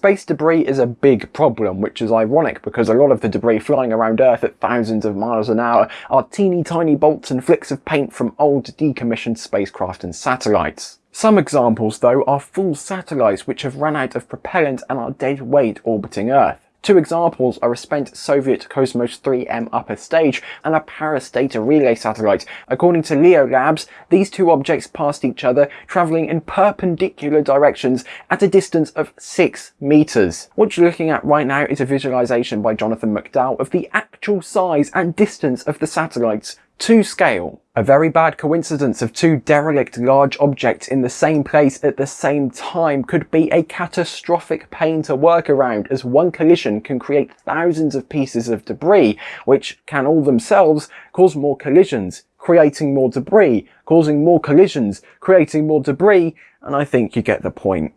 Space debris is a big problem, which is ironic because a lot of the debris flying around Earth at thousands of miles an hour are teeny tiny bolts and flicks of paint from old decommissioned spacecraft and satellites. Some examples though are full satellites which have run out of propellant and are dead weight orbiting Earth. Two examples are a spent Soviet Cosmos 3M upper stage and a Parus data relay satellite. According to Leo Labs, these two objects passed each other, travelling in perpendicular directions at a distance of 6 metres. What you're looking at right now is a visualisation by Jonathan McDowell of the actual size and distance of the satellites to scale. A very bad coincidence of two derelict large objects in the same place at the same time could be a catastrophic pain to work around as one collision can create thousands of pieces of debris which can all themselves cause more collisions, creating more debris, causing more collisions, creating more debris, and I think you get the point.